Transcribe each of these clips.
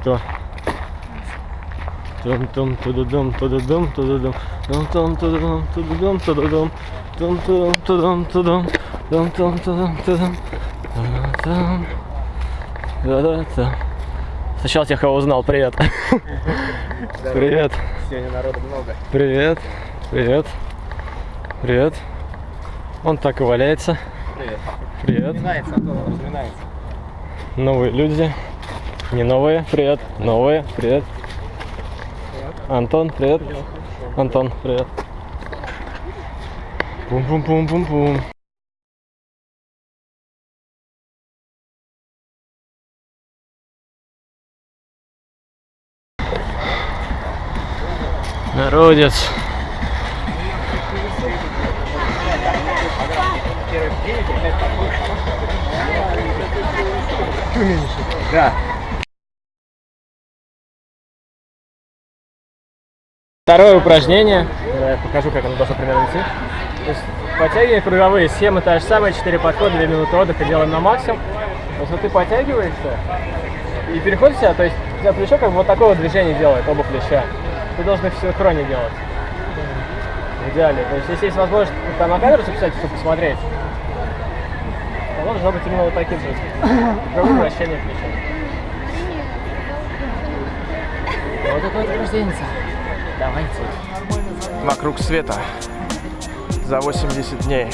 Кто? Тум тум тудудум тудудум тудудум тум тум тудудум тудудум тудудум тум тум тудум тудум тум тум тудум тудум тудум Да-да-да. Сначала тех, кого узнал. Привет. Привет. Сегодня народу много. Привет. Привет. Привет. Он так и валяется. Привет. Привет. Он разминается. Новые люди. Не новые. Привет. Новые. Привет. Антон, привет. Антон, привет. Пум-пум-пум-пум-пум. Народец. Да. Второе упражнение. Я покажу, как оно должно примерно идти. То есть подтягивания круговые, схема та же самая, 4 подхода, 2 минуты отдыха делаем на максимум. То есть вот ты подтягиваешься и переходишь себя, то есть у тебя плечо как бы вот такого движения делает, оба плеча. Ты должен их в синхроне делать. В идеале. То есть если есть возможность там на камеру записать, чтобы посмотреть, то оно должно быть именно вот таким же. Круговое вращение плеча. Вот такое вот упражнение. Давайте. Вокруг света. За 80 дней.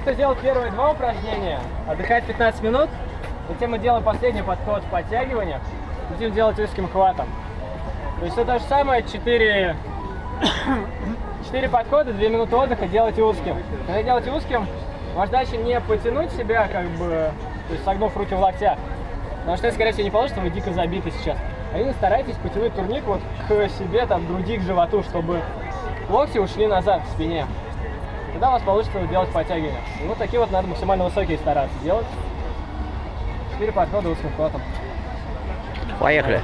Тех, кто сделал первые два упражнения, отдыхать 15 минут. Затем мы делаем последний подход в подтягиваниях. Будем делать узким хватом. То есть все то же самое, 4, 4 подхода, 2 минуты отдыха делайте узким. Когда делаете узким, ваша задача не потянуть себя, как бы, то есть согнув руки в локтях. Потому что, это, скорее всего, не получится, вы дико забиты сейчас. А именно старайтесь потянуть турник вот к себе, там, груди, к животу, чтобы локти ушли назад в спине. Тогда у вас получится делать подтягивания. И вот такие вот надо максимально высокие стараться делать. Четыре подхода узким хватом. Поехали.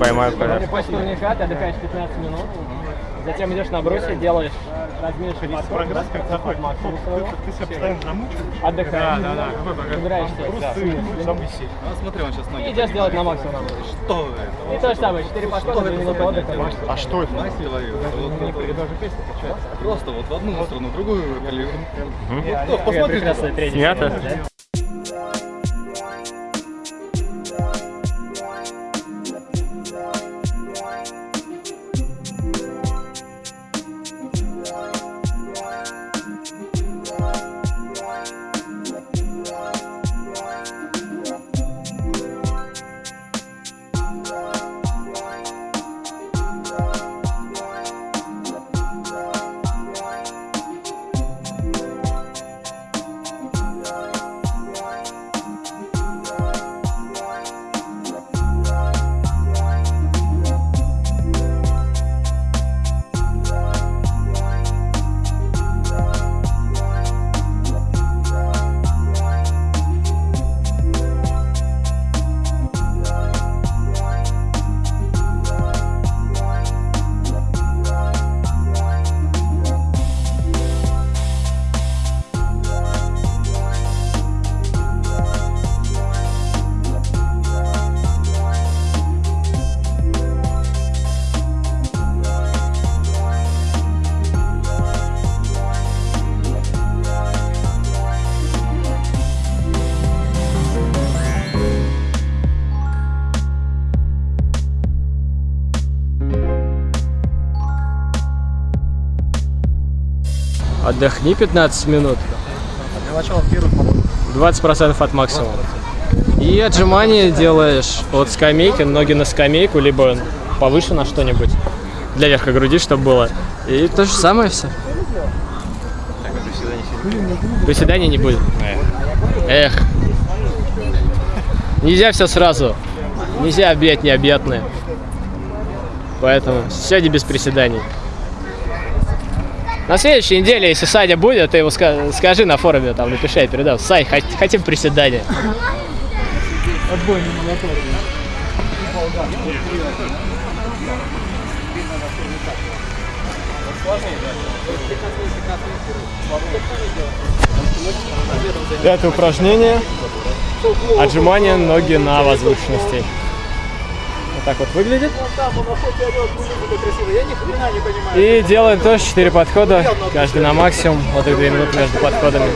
Поймаю колер. После турника ты отдыхаешь 15 минут. Затем идешь на брусе, делаешь весь корпус, как заход максимум. Ты себя постоянно замучиваешь. Отдыхаешь. Да, да, да. Какой прогресс? Убираешься. Просто ты завыси. А, смотри, он сейчас ноги. Идешь делать на максимум. Что это? И то же самое, 4 подхода, 2 минуты отдыха. А что это? Человек, вот Даже песня качается. Просто вот в одну сторону, в другую прекрасная тренинг. Снято? Отдохни 15 минут. Для начала первый по-моему. 20% от максимума. И отжимания делаешь от скамейки, ноги на скамейку, либо повыше на что-нибудь. Для верха груди, чтобы было. И то же самое все. Приседаний не будет. Эх. Нельзя все сразу. Нельзя объять необъятное. Поэтому сегодня без приседаний. На следующей неделе, если Саня будет, ты ска- скажи на форуме, там напиши, я передам. Сань, хот- хотим приседания. Это упражнение. Отжимание ноги на возвышенности. Вот так вот выглядит. И делаем тоже 4 подхода, каждый на максимум, вот и 2 минуты между подходами.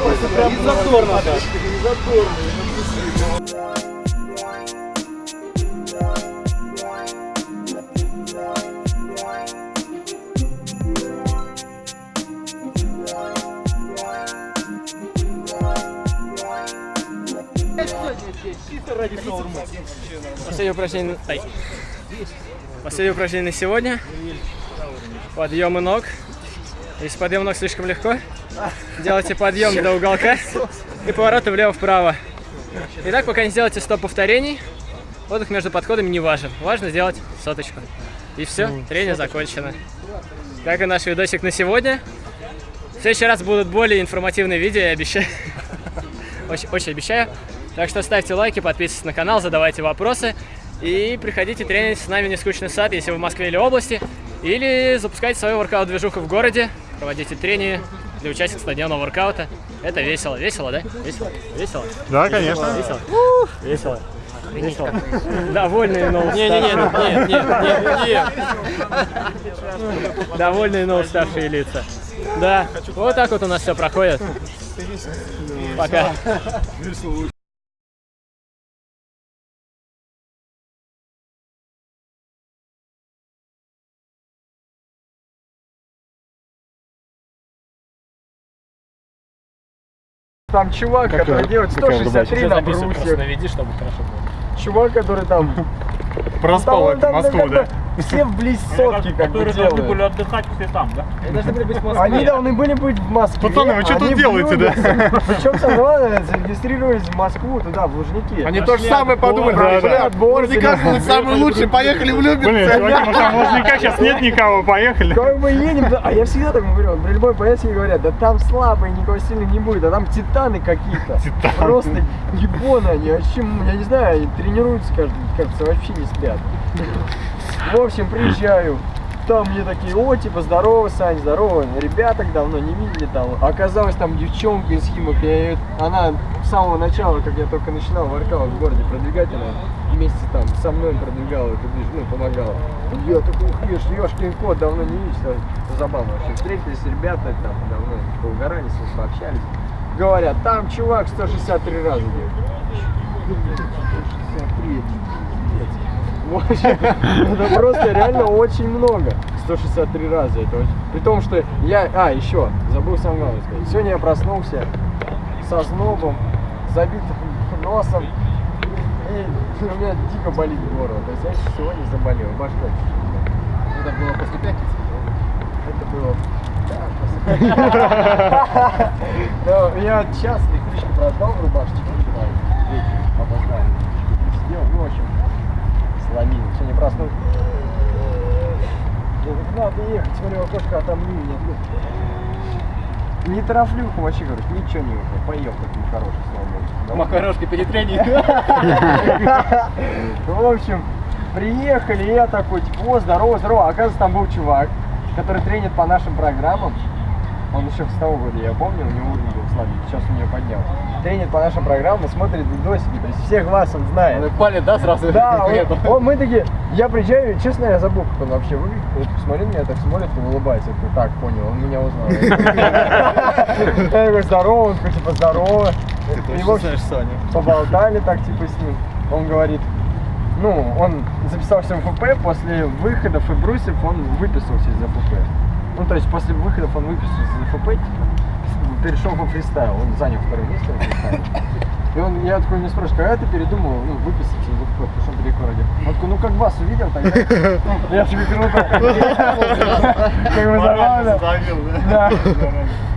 Последнее упражнение. ай. Последнее упражнение на сегодня. Подъемы ног. Если подъем ног слишком легко, делайте подъем до уголка и повороты влево-вправо. И так, пока не сделаете 100 повторений, отдых между подходами не важен. Важно сделать соточку. И все, тренинг закончено. Как и наш видосик на сегодня. В следующий раз будут более информативные видео, я обещаю. Очень, очень обещаю. Так что ставьте лайки, подписывайтесь на канал, задавайте вопросы. И приходите тренить с нами в нескучный сад, если вы в Москве или области. Или запускайте свою воркаут-движуху в городе. Проводите тренинги для участников стадионного воркаута. Это весело. Весело, да? Весело? Весело? Да, конечно. Весело? Весело. Весело. Довольные, но уставшие. Не, не, не, не, не, не. Довольные, но уставшие лица. Да, вот так вот у нас все проходит. Пока. Там чувак, который делает 163 на Просто брусьях. наведи, чтобы хорошо было. Чувак, который там... Проспал он эту там, Москву, как да? Все вблизь сотки как бы делают. отдыхать все там, да? Они должны были быть в Москве. Они должны были быть в Москве. Пацаны, вы что тут они в делаете, да? Причем самое главное, зарегистрировались в Москву, туда, в Лужники. Они то же самое подумали. Да. Борзик, мы самый лучший, поехали в Люберцы. Блин, чуваки, там Лужника сейчас нет никого, поехали. Как мы едем, да, а я всегда так говорю, при любой поездке говорят, да там слабые, никого сильных не будет, а там титаны какие-то. Просто ебоны они, вообще, я не знаю, они тренируются, кажется, вообще не спят. В общем, приезжаю, там мне такие, о, типа, здорово, Сань, здорово, ребята давно не видели там. Оказалось, там девчонка из Химок, я её- она с самого начала, как я только начинал воркаут в городе продвигать, она вместе там со мной продвигала эту движ, ну, помогала. Я такой, ух, ешь, ёшкин кот, давно не видишь, там, забавно вообще. Встретились ребята там давно, поугарали, с ним пообщались. Говорят, там чувак 163 раза делает. 163, в общем, это просто реально очень много. 163 раза. Это очень... При том, что я... А, еще, забыл самое главное сказать. Сегодня я проснулся со знобом, забитым носом. И у меня дико болит горло. То есть я сегодня заболел. Башка. Это было после пятницы? Это было... Да, после Я час электричку продал в рубашечке. Опоздал. Сидел, ну, в общем, сломил. Сегодня проснулся. Я говорю, надо ехать, смотрю, окошко, а там ливень нет. Не тороплюха вообще, говорю, ничего не вышло. Поел такой хороший, слава богу. Макарошки перед тренингом. В общем, приехали, я такой, типа, о, здорово, здорово. Оказывается, там был чувак, который тренит по нашим программам. Он еще с того года, я помню, у него уровень был слабый, сейчас у нее поднял. Тренит по нашим программам, смотрит видосики, то есть всех вас он знает. Палит, да, сразу? Да, он, он- мы такие, я приезжаю, честно, я забыл, как он вообще выглядит. Вот посмотри на меня, так смотрит и улыбается. Я так, понял, он меня узнал. Я такой, здорово, он такой, типа, здорово. И, в общем, Саня. поболтали так, типа, с ним. Он говорит, ну, он записался в ФП, после выхода Фебрусев он выписался из ФП. Ну, то есть после выходов он выписался из ФП, типа, перешел во фристайл, он занял второе место во фристайле. И он, я такой не спрашиваю, когда ты передумал, ну, выписаться из ФП, потому что он далеко родил. Он такой, ну, как вас увидел, тогда, я тебе круто. Как бы забавно. Да.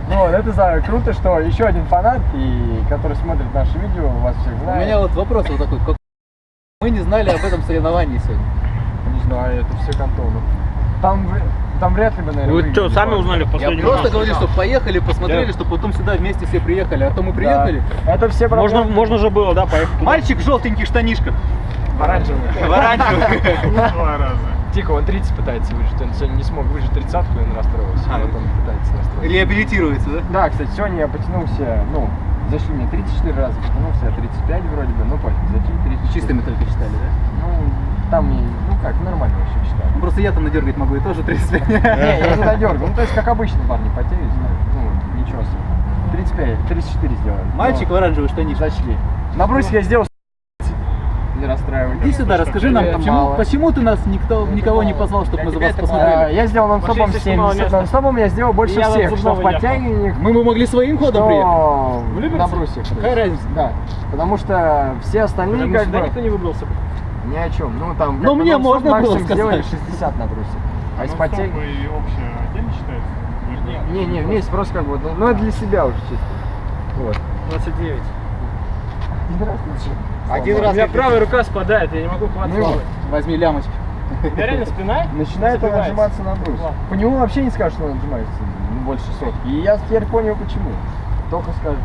Вот, это за круто, что еще один фанат, и который смотрит наши видео, вас всех У знает. меня вот вопрос вот такой. как- Мы не знали об этом соревновании сегодня. Не знаю, это все кантону. Там, там вряд ли бы, наверное, Вы что, сами узнали в Я последний просто раз? говорю, что поехали, посмотрели, что потом сюда вместе все приехали. А то мы Да. приехали. Это все Можно, проблемы. можно же было, да, поехать туда. Мальчик в желтеньких штанишках. Оранжевый. В оранжевых. Два раза. Тихо, он 30 пытается выжить. Он сегодня не смог выжить тридцатку, и он расстроился. А, вот он пытается настроиться. Реабилитируется, да? Да, кстати, сегодня я потянулся, ну, зашли мне 34 раза, потянулся я 35 вроде бы, ну, пофиг, зашли 34. Чистыми только читали, да? Ну, там, и- ну как, нормально просто я там надергать могу и тоже 35. Не, я не надергал. Ну, то есть, как обычно, парни потеют, ну, ничего особенного. 35, 34 сделали. Мальчик в Ну, оранжевой штанишке. зашли. На бруське я сделал не расстраивайтесь. Иди сюда, расскажи нам, почему, мало. почему ты нас никто, никого не позвал, чтобы мы за вас А, посмотрели? Я сделал нон-стопом Вообще, здесь мало 70. места. Нон-стопом я сделал больше Я всех, что в подтягиваниях, Мы бы могли своим ходом приехать. что В Люберцы? на брусьях. Какая разница? Да, потому что все остальные Потому как бы никто не выбрался. Ни о чем. Ну там Ну, как бы мне можно было максимум сказать. сделали 60 на брусе. А из Ну, стоп, и общее отдельно считается? Не, не, вместе просто как бы, ну, ну это для себя уже чисто. Вот. 29. Один раз лучше. Один У раз меня как- правая рука спадает, я не могу хватать. Ну. Возьми лямочки. У меня реально спина Начинает он отжиматься на брус. По нему вообще не скажешь, что он отжимается ну, больше сотки. И я теперь понял почему. Только скажет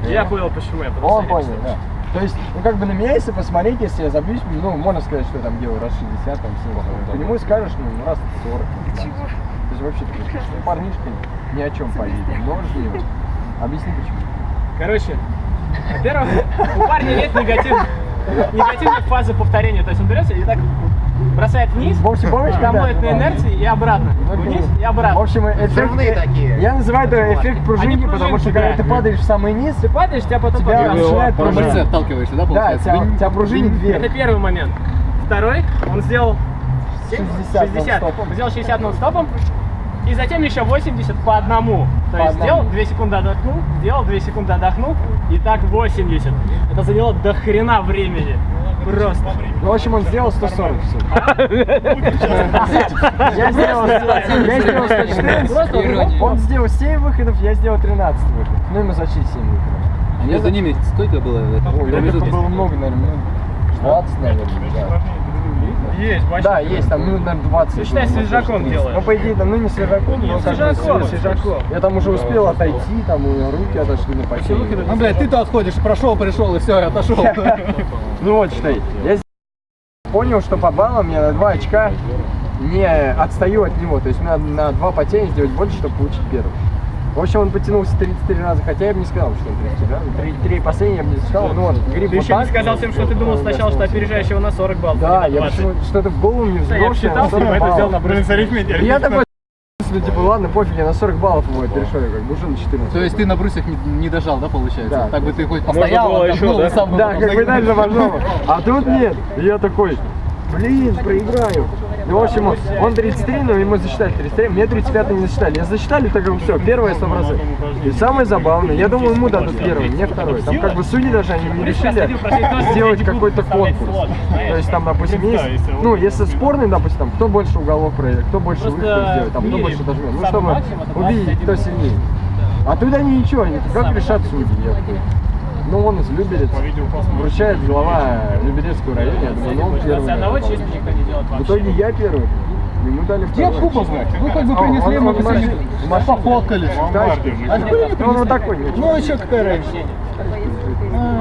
почему. Я понял, почему я Он понял, да. То есть, ну как бы на меня, если посмотреть, если я забьюсь, ну можно сказать, что я там делаю раз 60, там 70. По нему скажешь, ну раз 40. да. То есть вообще такой парнишка ни о чем поедет. Его. Объясни почему. Короче, во-первых, у парня нет негатив- негативной фазы повторения. То есть он берется и так бросает вниз, В общем, помнишь, когда- работает на инерции и обратно. Вниз и В обратно. общем, эффект, такие. я называю это эффект пружинки, потому что когда да. ты падаешь в самый низ, Ты падаешь, тебя потом тебя подбрасывает. начинает пружинить. отталкиваешься, да, Да, получается? тебя, Вы- тебя пружинит Это вверх. первый момент. Второй, он сделал 60 60. нон-стопом. Сделал 60 нон-стопом. И затем еще 80 по одному. То По есть одному. сделал 2 секунды отдохнул, сделал 2 секунды отдохнул. И так 80. Это заняло до хрена времени. Просто. Ну, в общем, он сделал 140 всё. Я сделал, я сделал 114, он сделал 7 выходов, я сделал 13 выходов. Ну, ему зачли 7 выходов. А между ними сколько было Ой, было много, наверное, минут 20, наверное, да. Есть, Да, есть там минут, наверное, 20. Ты считай, свежаком 30. делаешь. Ну, по идее, там, ну, не свежаком, но как бы свежаком, свежак. свежаком. Я там уже успел отойти, там, у меня руки отошли на потери. Ну, блядь, ты-то отходишь, прошел, пришел, и все, я отошел. Ну вот, считай, я понял, что по баллам я на 2 очка не отстаю от него. То есть мне надо на 2 потения сделать больше, чтобы получить первый. В общем, он потянулся 33 раза, хотя я бы не сказал, что он 33 раза. 33 последние я бы не сказал, но он гриб Ты вот еще не сказал всем, что ты думал сначала, что опережаешь его на 40 баллов. Да, а не я на 20. почему что-то в голову не Да, взбросил. я считал, на 40 поэтому баллов. сделал на Блин, с арифметикой. И я такой, ну типа, ладно, пофиг, я на 40 баллов его перешел, я как бы уже на 14. То есть ты на брусьях не, не дожал, да, получается? Да. Так бы ты хоть постоял, отдохнул, еще, и сам Да, как бы дальше важно. А тут нет. Я такой, блин, проиграю. Ну, в общем, он 33, но ему засчитали 33, мне 35 не засчитали. Я засчитали, так как все, первое 100%. И самое забавное, я думал, ему дадут первый, мне второй. Там как бы судьи даже они не решили сделать какой-то конкурс. То есть там, допустим, есть, ну, если спорный, допустим, там, кто больше уголов проиграет, кто больше выходов сделает, там, кто больше дожмет. Ну, чтобы увидеть, 21 кто сильнее. А они ничего, они как решат судьи. Я Ну, он из Люберец. Вручает глава Люберецкого района. Я думаю, ну, он первый. С одного никто не делает В итоге я первый. Ему дали Где кубок, блядь? Вы как бы А, принесли, мы бы в сами в машине. пофоткали. Тачки. А теперь не Ну, он принесли. вот такой. Ну, еще какая разница?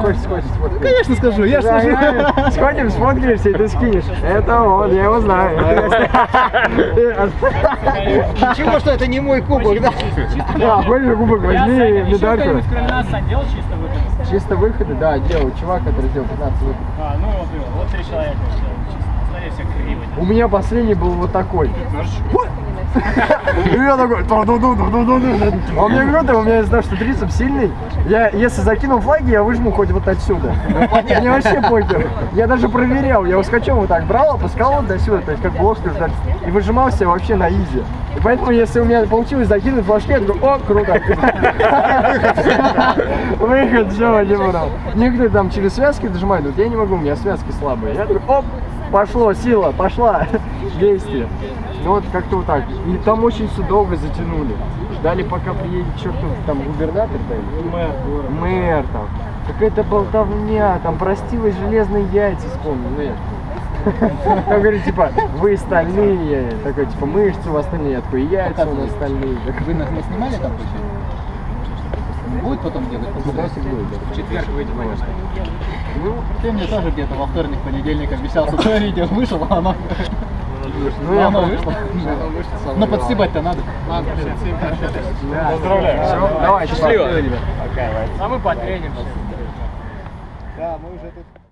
Хочешь, хочешь, сфоткать? Конечно скажу, я скажу. я- Сходим, сфоткаешься, и ты скинешь. Это он, я его знаю. Ничего, что это не мой кубок, да? Да, хочешь кубок, Я возьми медальку. кто-нибудь кроме нас Сань, делал чисто выход? Чисто выходы, да, делал. Чувак, который сделал 15 выходов. А, ну вот, вот три человека сделали чисто. Остальные все криво. У меня последний был вот такой. И я такой, «Ту-ду-ду-ду-ду-ду-ду». а он мне говорит, у меня того, что трицепс сильный, я, если закину флаги, я выжму хоть вот отсюда. Мне вообще похер. Я даже проверял, я ускочем вот так брал, опускал вот до сюда, то есть как бы ложку ждать, и выжимался вообще на изи. И поэтому, если у меня получилось закинуть флажки, я такой, о, круто. Выход, все, не буду. Некоторые там через связки дожимают, я не могу, у меня связки слабые. Я такой, оп, пошло, сила, пошла, действие. Ну вот как-то вот так. И там очень все долго затянули. Ждали, пока приедет чертов там губернатор-то или мэр, мэр там. Какая-то болтовня, там простилась железные яйца, вспомнил, ну. Там говорит, типа, вы стальные, такой, типа, мышцы у вас стальные, такой, яйца у нас стальные. Вы нас не снимали там получается? Будет потом делать? В четверг выйдет, конечно. Ну, ты мне тоже где-то во вторник, понедельник обещал, что видео вышло, а оно... Ну, я оно вышло. Но подстебать-то надо. Поздравляю. Всё, давай, счастливо. А мы потреним. Да, мы уже тут...